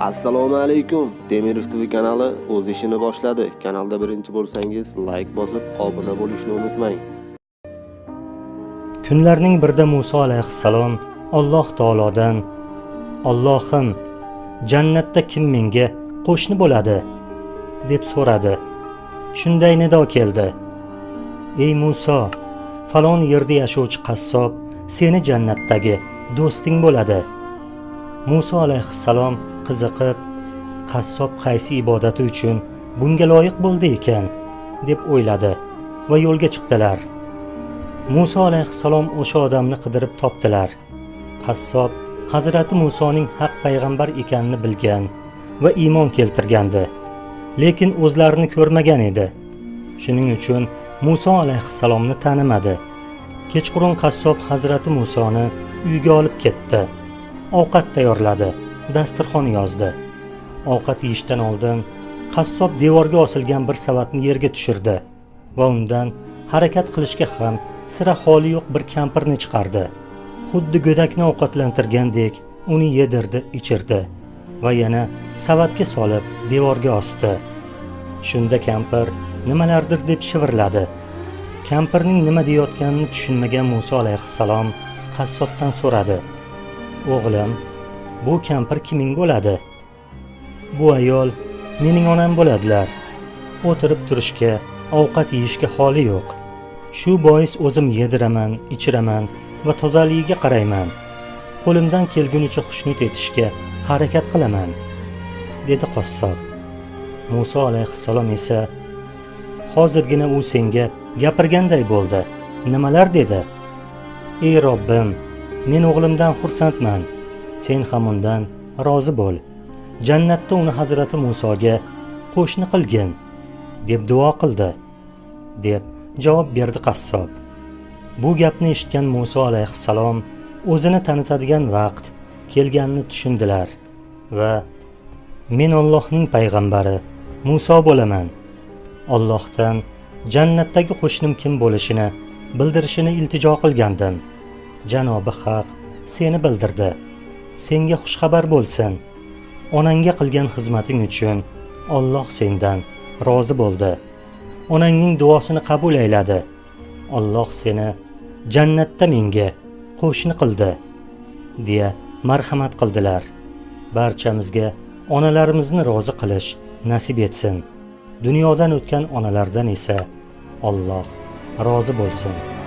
assalomu alaykum. Temirov tv kanali o'z ishini boshladi. Kanalda birinchi bo'lsangiz layk bosib obuna bo'lishni unutmang. Kunlarning birida muso alayhissalom alloh taolodan ollohim jannatda kim menga qo'shni bo'ladi? deb so'radi. Shunday nido keldi. Ey muso falon yerda yashovchi qassob seni jannatdagi do'sting bo'ladi. Muso alayhissalom qiziqib qassob qaysi ibodati uchun bunga loyiq bo'ldi ekan deb o'yladi va yo'lga chiqdilar. Muso alayhissalom o'sha odamni qidirib topdilar. Qassob hazrati musoning haq payg'ambar ekanini bilgan va iymon keltirgandi lekin o'zlarini ko'rmagan edi. Shuning uchun muso alayhissalomni tanimadi. Kechqurun qassob hazrati musoni uyiga olib ketdi. Ovqat tayyorladi dasturxon yozdi. Ovqat yeyishdan oldin qassob devorga osilgan bir savatni yerga tushirdi va undan harakat qilishga ham sira holi yo'q bir kampirni chiqardi. Xuddi go'dakni ovqatlantirgandek uni yedirdi ichirdi va yana savatga solib devorga osdi. Shunda kampir nimalardir deb shivirladi. Kampirning nima deyayotganini tushunmagan muso alayhissalom qassobdan so'radi. O'g'lim bu kampir kiming bo'ladi? Bu ayol mening onam bo'ladilar. O'tirib turishga ovqat yeyishga holi yo'q. Shu bois o'zim yediraman ichiraman va tozaligiga qarayman. Qo'limdan kelgunicha xushnud etishga harakat qilaman dedi qassob. Muso alayhissalom esa hozirgina u senga gapirganday bo'ldi. Nimalar dedi? Ey robbim men o'g'limdan xursandman. Sen ham undan rozi bo'l. Jannatda uni hazrati musoga qo'shni qilgin deb duo qildi deb javob berdi qassob. Bu gapni eshitgan muso alayhissalom o'zini tanitadigan vaqt kelganini tushundilar va men ollohning payg'ambari muso bo'laman. Ollohdan jannatdagi qo'shnim kim bo'lishini bildirishini iltijo qilgandim. Janobi haq seni bildirdi. Senga xushxabar bo'lsin. Onangga qilgan xizmating uchun olloh sendan rozi bo'ldi. Onangning duosini qabul ayladi. Olloh seni jannatda menga qo'shni qildi deya marhamat qildilar. Barchamizga onalarimizni rozi qilish nasib etsin. Dunyodan o'tgan onalardan esa olloh rozi bo'lsin.